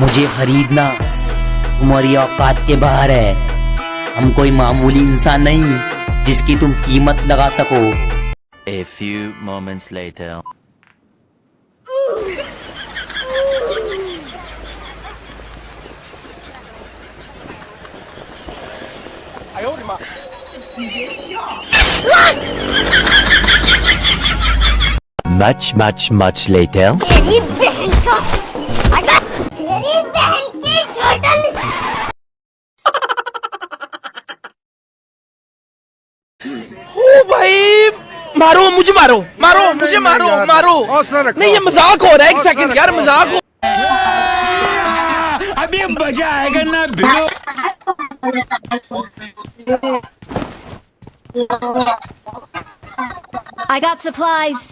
मुझे खरीदना तुम्हारी औकात के बाहर है हम कोई मामूली इंसान नहीं जिसकी तुम कीमत लगा सको A few moments later. Much, much, much later. भाई मारो मुझे मारो मारो मुझे मारो मारो। नहीं ये मज़ाक हो रहा है एक सेकंड यार मज़ाक हो अभी मज़ा आएगा ना भिड़ो। I got supplies.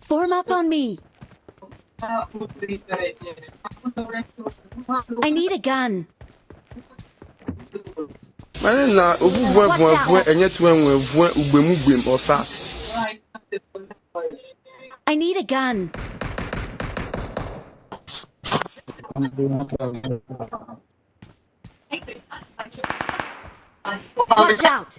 Form up on me. I need a gun. mane na ovuvue vuevue enye tu enwe vue ugbemu gbem osas I need a gun. Watch out.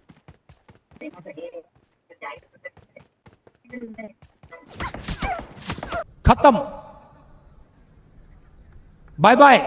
खत्म। Bye bye